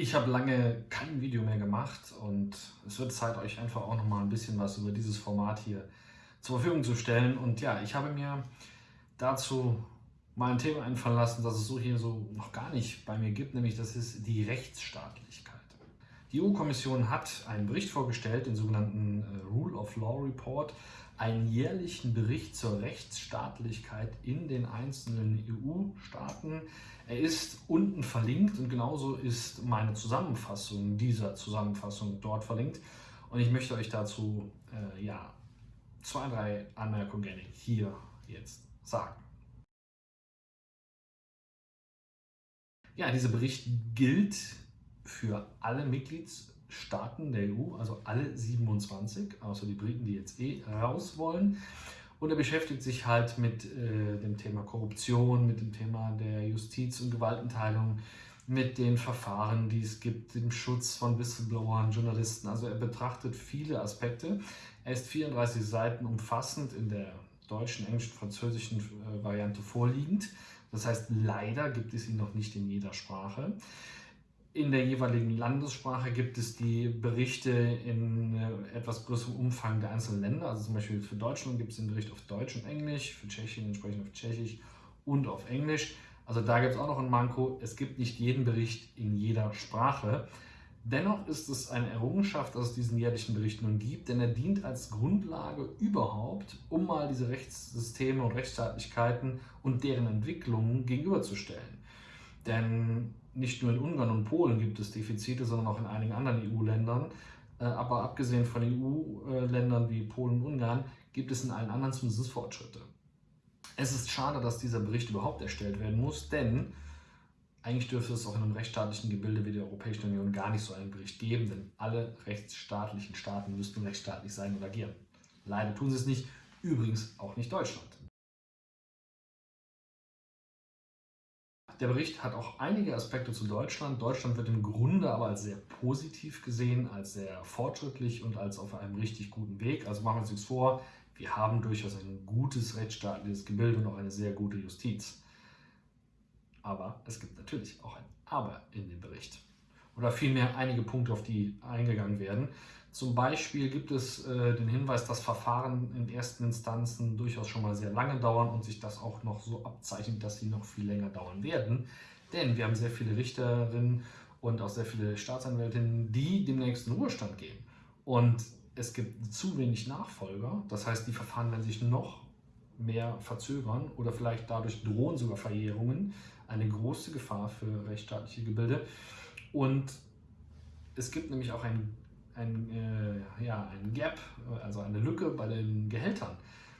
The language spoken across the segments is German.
Ich habe lange kein Video mehr gemacht und es wird Zeit, euch einfach auch noch mal ein bisschen was über dieses Format hier zur Verfügung zu stellen. Und ja, ich habe mir dazu mal ein Thema einfallen lassen, das es so hier so noch gar nicht bei mir gibt, nämlich das ist die Rechtsstaatlichkeit. Die EU-Kommission hat einen Bericht vorgestellt, den sogenannten äh, Rule of Law Report, einen jährlichen Bericht zur Rechtsstaatlichkeit in den einzelnen EU-Staaten. Er ist unten verlinkt und genauso ist meine Zusammenfassung dieser Zusammenfassung dort verlinkt. Und ich möchte euch dazu äh, ja, zwei, drei Anmerkungen hier jetzt sagen. Ja, dieser Bericht gilt für alle Mitgliedsstaaten der EU, also alle 27, außer die Briten, die jetzt eh raus wollen. Und er beschäftigt sich halt mit äh, dem Thema Korruption, mit dem Thema der Justiz- und Gewaltenteilung, mit den Verfahren, die es gibt, dem Schutz von Whistleblowern, Journalisten. Also er betrachtet viele Aspekte. Er ist 34 Seiten umfassend in der deutschen, englischen, französischen äh, Variante vorliegend. Das heißt, leider gibt es ihn noch nicht in jeder Sprache. In der jeweiligen Landessprache gibt es die Berichte in äh, etwas größerem Umfang der einzelnen Länder. Also zum Beispiel für Deutschland gibt es den Bericht auf Deutsch und Englisch, für Tschechien entsprechend auf Tschechisch und auf Englisch. Also da gibt es auch noch ein Manko. Es gibt nicht jeden Bericht in jeder Sprache. Dennoch ist es eine Errungenschaft, dass es diesen jährlichen Bericht nun gibt, denn er dient als Grundlage überhaupt, um mal diese Rechtssysteme und Rechtsstaatlichkeiten und deren Entwicklungen gegenüberzustellen. Denn nicht nur in Ungarn und Polen gibt es Defizite, sondern auch in einigen anderen EU-Ländern. Äh, aber abgesehen von EU-Ländern wie Polen und Ungarn gibt es in allen anderen zumindest Fortschritte. Es ist schade, dass dieser Bericht überhaupt erstellt werden muss, denn eigentlich dürfte es auch in einem rechtsstaatlichen Gebilde wie der Europäischen Union gar nicht so einen Bericht geben, denn alle rechtsstaatlichen Staaten müssten rechtsstaatlich sein und agieren. Leider tun sie es nicht, übrigens auch nicht Deutschland. Der Bericht hat auch einige Aspekte zu Deutschland. Deutschland wird im Grunde aber als sehr positiv gesehen, als sehr fortschrittlich und als auf einem richtig guten Weg. Also machen wir uns nichts vor, wir haben durchaus ein gutes rechtsstaatliches Gebilde und auch eine sehr gute Justiz. Aber es gibt natürlich auch ein Aber in dem Bericht. Oder vielmehr einige Punkte, auf die eingegangen werden. Zum Beispiel gibt es äh, den Hinweis, dass Verfahren in ersten Instanzen durchaus schon mal sehr lange dauern und sich das auch noch so abzeichnet, dass sie noch viel länger dauern werden. Denn wir haben sehr viele Richterinnen und auch sehr viele Staatsanwältinnen, die demnächst in Ruhestand gehen. Und es gibt zu wenig Nachfolger. Das heißt, die Verfahren werden sich noch mehr verzögern oder vielleicht dadurch drohen sogar Verjährungen. Eine große Gefahr für rechtsstaatliche Gebilde. Und es gibt nämlich auch ein ein, äh, ja, ein Gap, also eine Lücke bei den Gehältern.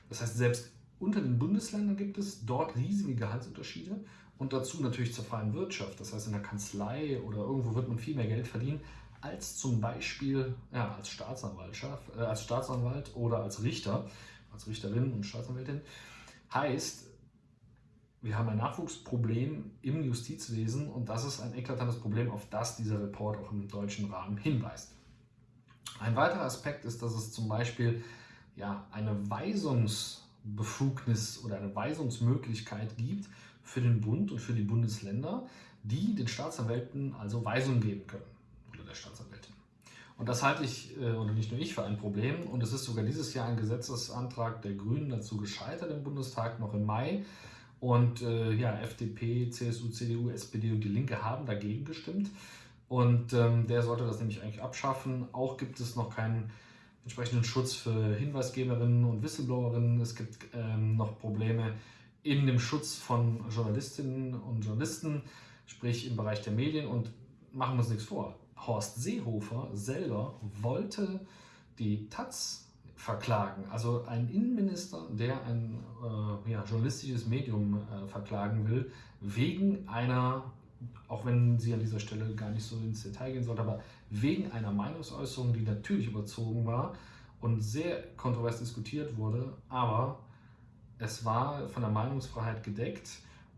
Das heißt, selbst unter den Bundesländern gibt es dort riesige Gehaltsunterschiede und dazu natürlich zur freien Wirtschaft. Das heißt, in der Kanzlei oder irgendwo wird man viel mehr Geld verdienen als zum Beispiel ja, als, Staatsanwaltschaft, äh, als Staatsanwalt oder als Richter, als Richterin und Staatsanwältin. Heißt, wir haben ein Nachwuchsproblem im Justizwesen und das ist ein eklatantes Problem, auf das dieser Report auch im deutschen Rahmen hinweist. Ein weiterer Aspekt ist, dass es zum Beispiel ja, eine Weisungsbefugnis oder eine Weisungsmöglichkeit gibt für den Bund und für die Bundesländer, die den Staatsanwälten also Weisungen geben können oder der Staatsanwältin. Und das halte ich, äh, oder nicht nur ich, für ein Problem. Und es ist sogar dieses Jahr ein Gesetzesantrag der Grünen dazu gescheitert im Bundestag, noch im Mai. Und äh, ja, FDP, CSU, CDU, SPD und die Linke haben dagegen gestimmt. Und ähm, der sollte das nämlich eigentlich abschaffen. Auch gibt es noch keinen entsprechenden Schutz für Hinweisgeberinnen und Whistleblowerinnen. Es gibt ähm, noch Probleme in dem Schutz von Journalistinnen und Journalisten, sprich im Bereich der Medien. Und machen wir uns nichts vor. Horst Seehofer selber wollte die Taz verklagen. Also ein Innenminister, der ein äh, ja, journalistisches Medium äh, verklagen will, wegen einer auch wenn sie an dieser Stelle gar nicht so ins Detail gehen sollte, aber wegen einer Meinungsäußerung, die natürlich überzogen war und sehr kontrovers diskutiert wurde, aber es war von der Meinungsfreiheit gedeckt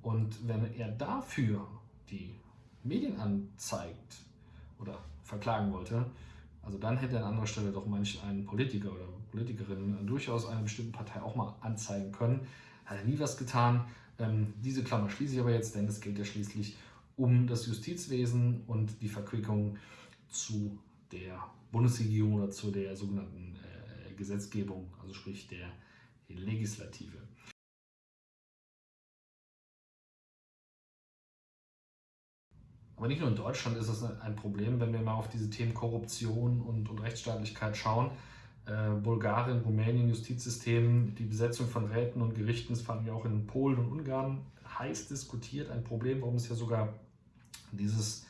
und wenn er dafür die Medien anzeigt oder verklagen wollte, also dann hätte er an anderer Stelle doch manch einen Politiker oder Politikerin durchaus einer bestimmten Partei auch mal anzeigen können. Hat er nie was getan. Ähm, diese Klammer schließe ich aber jetzt, denn es geht ja schließlich um das Justizwesen und die Verquickung zu der Bundesregierung oder zu der sogenannten äh, Gesetzgebung, also sprich der Legislative. Aber nicht nur in Deutschland ist es ein Problem, wenn wir mal auf diese Themen Korruption und, und Rechtsstaatlichkeit schauen. Äh, Bulgarien, Rumänien, Justizsystem, die Besetzung von Räten und Gerichten, das fanden wir auch in Polen und Ungarn heiß diskutiert. Ein Problem, warum es ja sogar dieses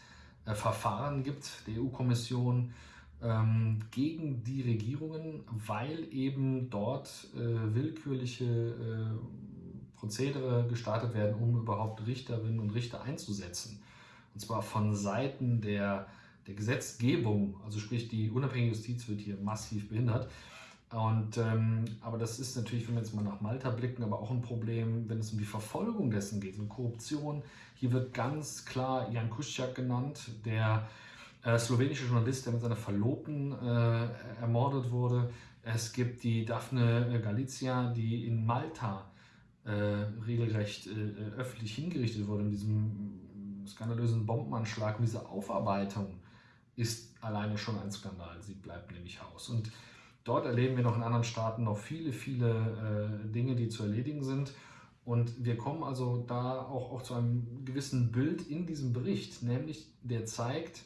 äh, Verfahren gibt, der EU-Kommission ähm, gegen die Regierungen, weil eben dort äh, willkürliche äh, Prozedere gestartet werden, um überhaupt Richterinnen und Richter einzusetzen. Und zwar von Seiten der, der Gesetzgebung, also sprich die unabhängige Justiz wird hier massiv behindert. Und, ähm, aber das ist natürlich, wenn wir jetzt mal nach Malta blicken, aber auch ein Problem, wenn es um die Verfolgung dessen geht, um Korruption. Hier wird ganz klar Jan Kuschak genannt, der äh, slowenische Journalist, der mit seiner Verlobten äh, ermordet wurde. Es gibt die Daphne Galizia, die in Malta äh, regelrecht äh, öffentlich hingerichtet wurde in diesem skandalösen Bombenanschlag. Und diese Aufarbeitung ist alleine schon ein Skandal. Sie bleibt nämlich aus. Und dort erleben wir noch in anderen Staaten noch viele, viele äh, Dinge, die zu erledigen sind. Und wir kommen also da auch, auch zu einem gewissen Bild in diesem Bericht, nämlich der zeigt,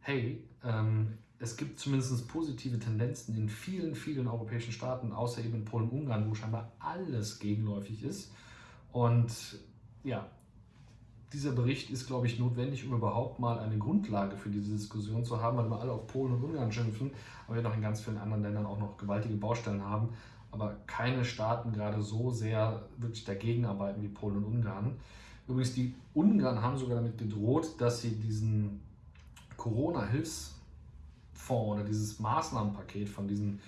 hey, ähm, es gibt zumindest positive Tendenzen in vielen, vielen europäischen Staaten, außer eben in Polen und Ungarn, wo scheinbar alles gegenläufig ist. Und ja, dieser Bericht ist, glaube ich, notwendig, um überhaupt mal eine Grundlage für diese Diskussion zu haben, weil wir alle auf Polen und Ungarn schimpfen, aber wir noch in ganz vielen anderen Ländern auch noch gewaltige Baustellen haben, aber keine Staaten gerade so sehr wirklich dagegen arbeiten wie Polen und Ungarn. Übrigens, die Ungarn haben sogar damit gedroht, dass sie diesen Corona-Hilfsfonds oder dieses Maßnahmenpaket von diesen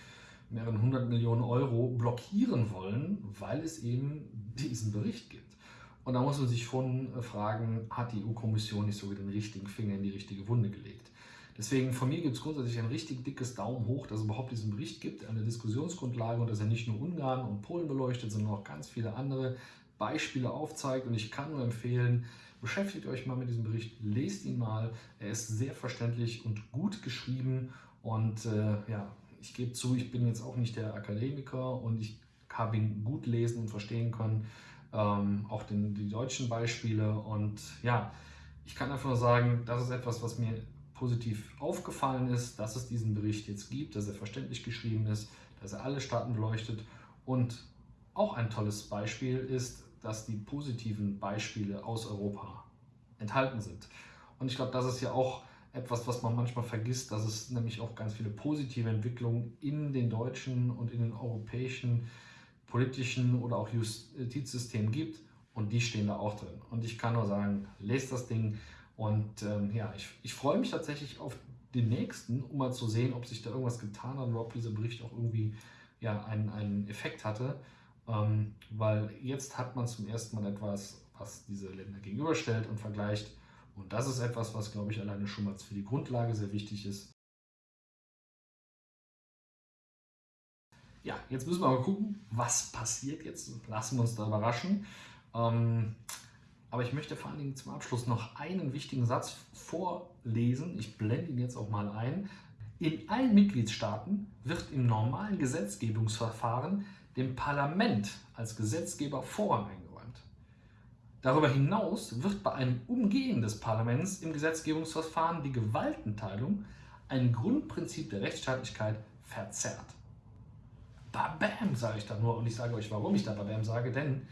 mehreren hundert Millionen Euro blockieren wollen, weil es eben diesen Bericht gibt. Und da muss man sich schon äh, fragen, hat die EU-Kommission nicht sogar den richtigen Finger in die richtige Wunde gelegt? Deswegen von mir gibt es grundsätzlich ein richtig dickes Daumen hoch, dass es überhaupt diesen Bericht gibt, eine Diskussionsgrundlage und dass er nicht nur Ungarn und Polen beleuchtet, sondern auch ganz viele andere Beispiele aufzeigt. Und ich kann nur empfehlen, beschäftigt euch mal mit diesem Bericht, lest ihn mal. Er ist sehr verständlich und gut geschrieben. Und äh, ja, ich gebe zu, ich bin jetzt auch nicht der Akademiker und ich habe ihn gut lesen und verstehen können. Ähm, auch den, die deutschen Beispiele. Und ja, ich kann einfach nur sagen, das ist etwas, was mir positiv aufgefallen ist, dass es diesen Bericht jetzt gibt, dass er verständlich geschrieben ist, dass er alle Staaten beleuchtet und auch ein tolles Beispiel ist, dass die positiven Beispiele aus Europa enthalten sind. Und ich glaube, das ist ja auch etwas, was man manchmal vergisst, dass es nämlich auch ganz viele positive Entwicklungen in den deutschen und in den europäischen politischen oder auch Justizsystemen gibt. Und die stehen da auch drin. Und ich kann nur sagen, lest das Ding. Und ähm, ja, ich, ich freue mich tatsächlich auf den nächsten, um mal zu sehen, ob sich da irgendwas getan hat oder ob dieser Bericht auch irgendwie ja, einen, einen Effekt hatte. Ähm, weil jetzt hat man zum ersten Mal etwas, was diese Länder gegenüberstellt und vergleicht. Und das ist etwas, was, glaube ich, alleine schon mal für die Grundlage sehr wichtig ist. Ja, jetzt müssen wir mal gucken, was passiert jetzt. Lassen wir uns da überraschen. Ähm, aber ich möchte vor allen Dingen zum Abschluss noch einen wichtigen Satz vorlesen. Ich blende ihn jetzt auch mal ein. In allen Mitgliedstaaten wird im normalen Gesetzgebungsverfahren dem Parlament als Gesetzgeber Vorrang eingeräumt. Darüber hinaus wird bei einem Umgehen des Parlaments im Gesetzgebungsverfahren die Gewaltenteilung, ein Grundprinzip der Rechtsstaatlichkeit, verzerrt. Babam, sage ich da nur und ich sage euch, warum ich da Babam sage, denn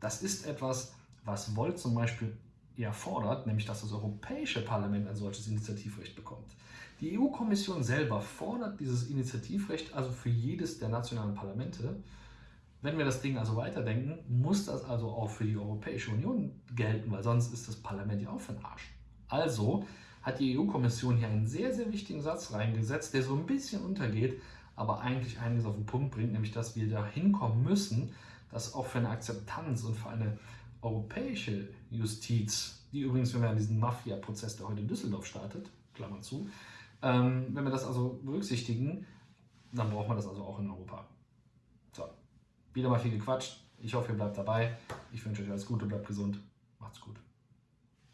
das ist etwas, was Volt zum Beispiel ja fordert, nämlich dass das Europäische Parlament ein solches Initiativrecht bekommt. Die EU-Kommission selber fordert dieses Initiativrecht also für jedes der nationalen Parlamente. Wenn wir das Ding also weiterdenken, muss das also auch für die Europäische Union gelten, weil sonst ist das Parlament ja auch für den Arsch. Also hat die EU-Kommission hier einen sehr, sehr wichtigen Satz reingesetzt, der so ein bisschen untergeht, aber eigentlich einiges auf den Punkt bringt, nämlich dass wir da hinkommen müssen, dass auch für eine Akzeptanz und für eine europäische Justiz, die übrigens, wenn wir an diesen Mafia-Prozess, der heute in Düsseldorf startet, Klammer zu, ähm, wenn wir das also berücksichtigen, dann braucht man das also auch in Europa. So, wieder mal viel gequatscht. Ich hoffe, ihr bleibt dabei. Ich wünsche euch alles Gute, bleibt gesund. Macht's gut.